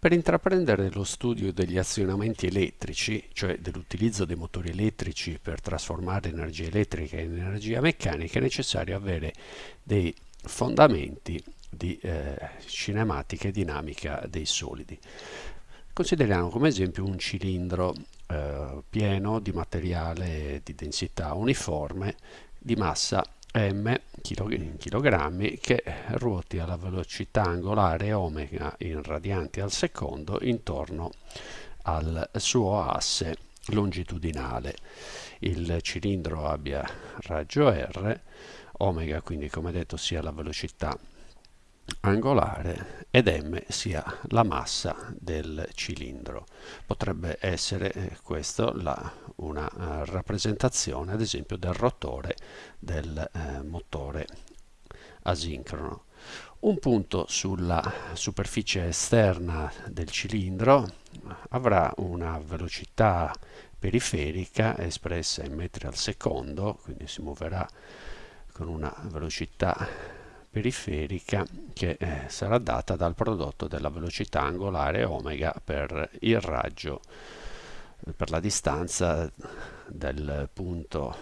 Per intraprendere lo studio degli azionamenti elettrici, cioè dell'utilizzo dei motori elettrici per trasformare energia elettrica in energia meccanica, è necessario avere dei fondamenti di eh, cinematica e dinamica dei solidi. Consideriamo come esempio un cilindro eh, pieno di materiale di densità uniforme di massa m chilogrammi che ruoti alla velocità angolare omega in radianti al secondo intorno al suo asse longitudinale. Il cilindro abbia raggio R, omega quindi come detto sia la velocità angolare ed m sia la massa del cilindro. Potrebbe essere eh, questa una uh, rappresentazione ad esempio del rotore del uh, motore asincrono. Un punto sulla superficie esterna del cilindro avrà una velocità periferica espressa in metri al secondo, quindi si muoverà con una velocità periferica che eh, sarà data dal prodotto della velocità angolare omega per il raggio eh, per la distanza del punto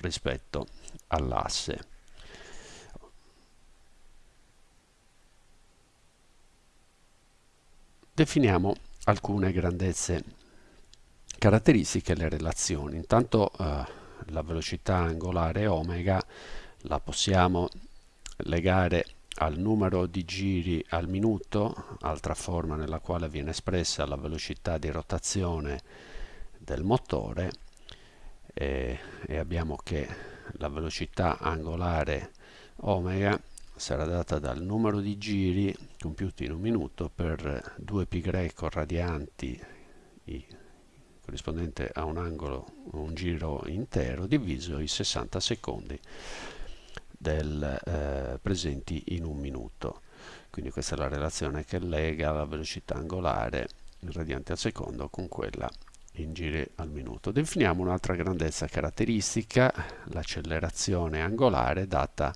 rispetto all'asse. Definiamo alcune grandezze caratteristiche e le relazioni. Intanto eh, la velocità angolare omega la possiamo legare al numero di giri al minuto, altra forma nella quale viene espressa la velocità di rotazione del motore e, e abbiamo che la velocità angolare omega sarà data dal numero di giri compiuti in un minuto per 2π radianti i, corrispondente a un angolo un giro intero diviso i 60 secondi del, eh, presenti in un minuto. Quindi questa è la relazione che lega la velocità angolare in radianti al secondo con quella in giri al minuto. Definiamo un'altra grandezza caratteristica, l'accelerazione angolare data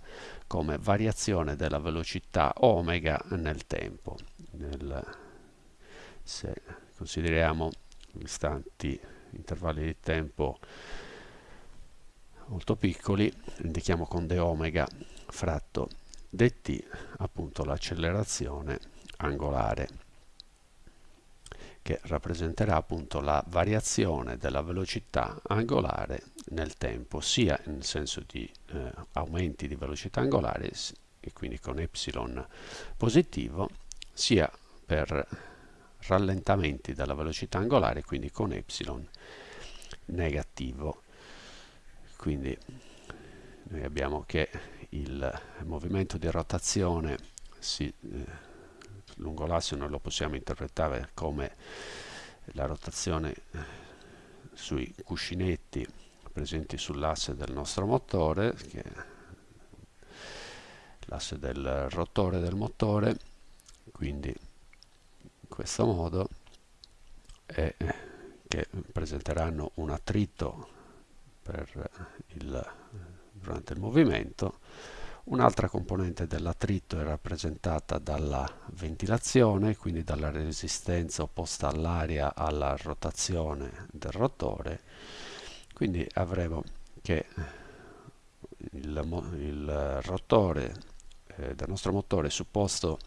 come variazione della velocità omega nel tempo. Nel, se consideriamo istanti, intervalli di tempo molto piccoli, indichiamo con d omega fratto dt appunto l'accelerazione angolare che rappresenterà appunto la variazione della velocità angolare nel tempo sia nel senso di eh, aumenti di velocità angolare e quindi con epsilon positivo sia per rallentamenti della velocità angolare quindi con epsilon negativo quindi noi abbiamo che il movimento di rotazione si, eh, lungo l'asse noi lo possiamo interpretare come la rotazione eh, sui cuscinetti presenti sull'asse del nostro motore che l'asse del rotore del motore. Quindi in questo modo e che presenteranno un attrito il, durante il movimento. Un'altra componente dell'attrito è rappresentata dalla ventilazione, quindi dalla resistenza opposta all'aria alla rotazione del rotore. Quindi avremo che il, il rotore eh, del nostro motore supposto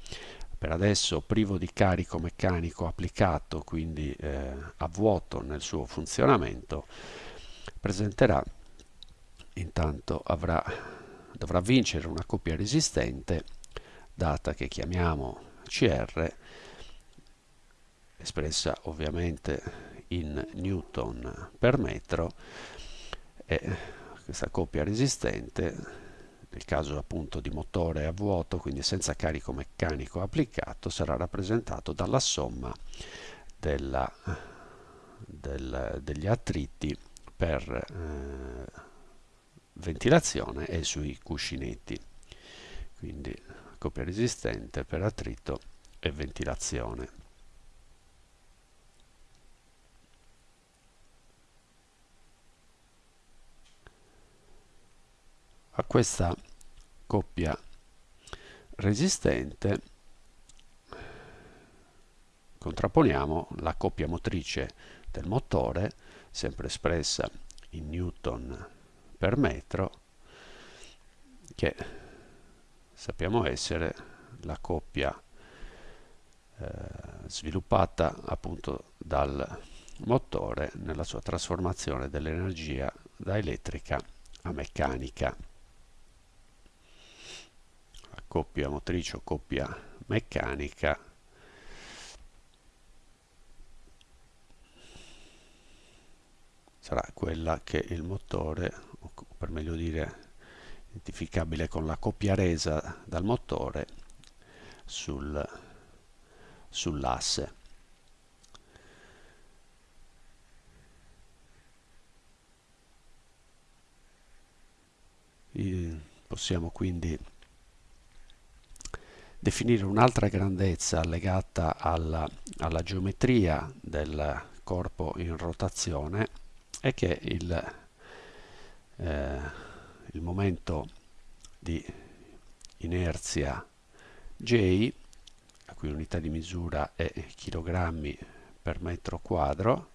per adesso privo di carico meccanico applicato, quindi eh, a vuoto nel suo funzionamento, presenterà intanto avrà, dovrà vincere una coppia resistente data che chiamiamo CR espressa ovviamente in newton per metro e questa coppia resistente nel caso appunto di motore a vuoto quindi senza carico meccanico applicato sarà rappresentato dalla somma della, del, degli attriti per eh, ventilazione e sui cuscinetti. Quindi coppia resistente per attrito e ventilazione. A questa coppia resistente contrapponiamo la coppia motrice del motore, sempre espressa in newton per metro, che sappiamo essere la coppia eh, sviluppata appunto dal motore nella sua trasformazione dell'energia da elettrica a meccanica. La coppia motrice o coppia meccanica sarà quella che il motore, o per meglio dire identificabile con la coppia resa dal motore sul, sull'asse. Possiamo quindi definire un'altra grandezza legata alla, alla, geometria del corpo in rotazione è che il, eh, il momento di inerzia J, la cui unità di misura è kg per metro quadro,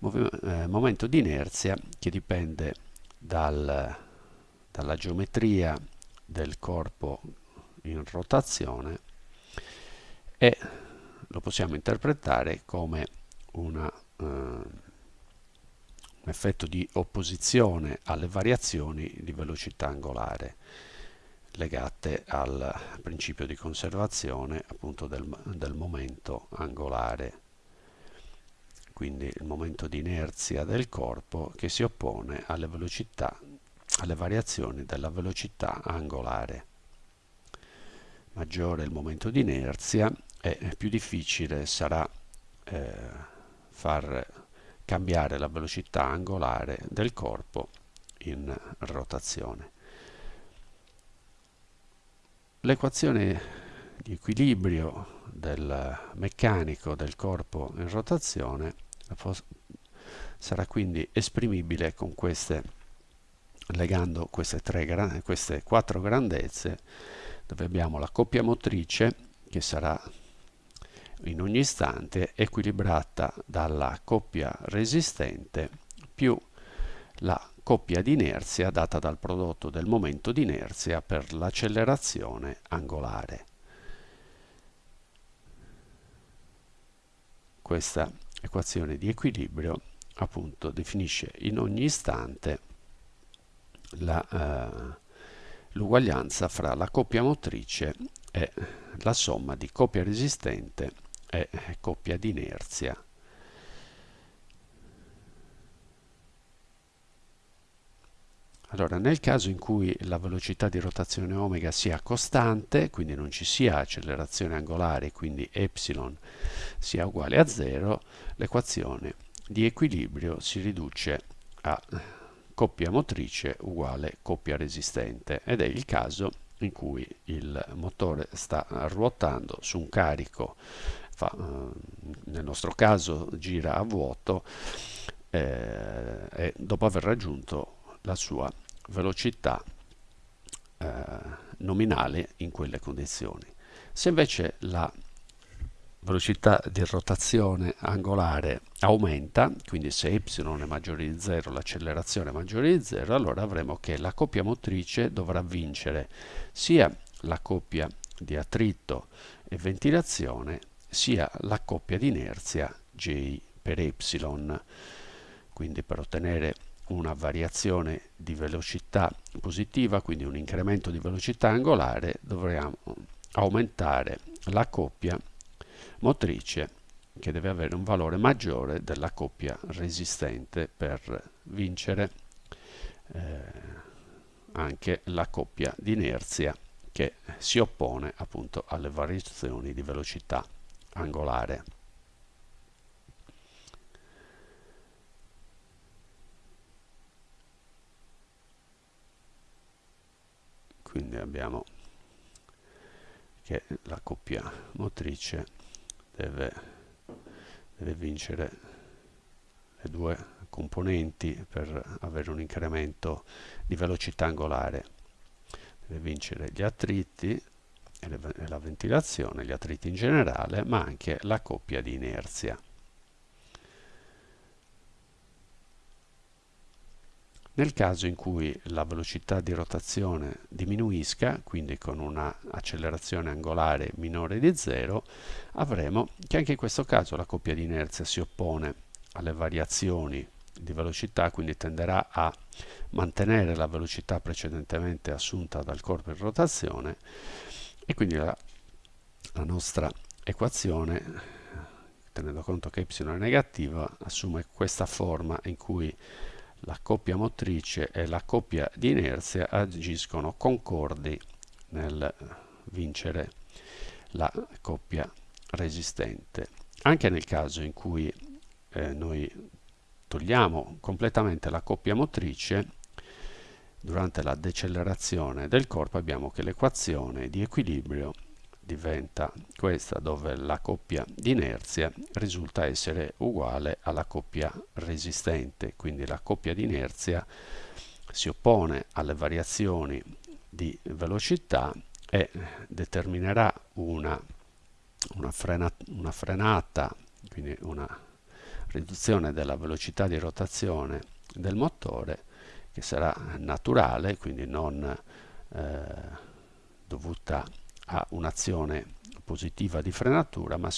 eh, momento di inerzia che dipende dal, dalla geometria del corpo in rotazione e lo possiamo interpretare come una, eh, un effetto di opposizione alle variazioni di velocità angolare legate al principio di conservazione appunto del, del momento angolare. Quindi il momento di inerzia del corpo che si oppone alle velocità alle variazioni della velocità angolare. Maggiore il momento di inerzia e più difficile sarà eh, far cambiare la velocità angolare del corpo in rotazione. L'equazione di equilibrio del meccanico del corpo in rotazione sarà quindi esprimibile queste legando queste, tre, queste quattro grandezze dove abbiamo la coppia motrice che sarà in ogni istante equilibrata dalla coppia resistente più la coppia di inerzia data dal prodotto del momento di inerzia per l'accelerazione angolare. Questa equazione di equilibrio appunto definisce in ogni istante eh, l'uguaglianza fra la coppia motrice e la somma di coppia resistente e coppia di inerzia. Allora, nel caso in cui la velocità di rotazione omega sia costante, quindi non ci sia accelerazione angolare, quindi ε sia uguale a 0, l'equazione di equilibrio si riduce a coppia motrice uguale coppia resistente ed è il caso in cui il motore sta ruotando su un carico, fa, eh, nel nostro caso gira a vuoto eh, e dopo aver raggiunto la sua velocità eh, nominale in quelle condizioni. Se invece la velocità di rotazione angolare aumenta, quindi se y è maggiore di 0 l'accelerazione è maggiore di 0, allora avremo che la coppia motrice dovrà vincere sia la coppia di attrito e ventilazione sia la coppia di inerzia J per y. Quindi per ottenere una variazione di velocità positiva, quindi un incremento di velocità angolare, dovremo aumentare la coppia motrice che deve avere un valore maggiore della coppia resistente per vincere eh, anche la coppia di inerzia che si oppone appunto alle variazioni di velocità angolare. Quindi abbiamo che la coppia motrice deve, deve vincere le due componenti per avere un incremento di velocità angolare deve vincere gli attriti e la ventilazione, gli attriti in generale, ma anche la coppia di inerzia. Nel caso in cui la velocità di rotazione diminuisca, quindi con un'accelerazione angolare minore di 0, avremo che anche in questo caso la coppia di inerzia si oppone alle variazioni di velocità, quindi tenderà a mantenere la velocità precedentemente assunta dal corpo in rotazione e quindi la, la nostra equazione, tenendo conto che y è negativa, assume questa forma in cui la coppia motrice e la coppia di inerzia agiscono concordi nel vincere la coppia resistente. Anche nel caso in cui eh, noi togliamo completamente la coppia motrice, durante la decelerazione del corpo abbiamo che l'equazione di equilibrio diventa questa dove la coppia di inerzia risulta essere uguale alla coppia resistente. Quindi la coppia di inerzia si oppone alle variazioni di velocità e determinerà una, una, frena, una frenata quindi una riduzione della velocità di rotazione del motore che sarà naturale quindi non eh, dovuta a un'azione positiva di frenatura, ma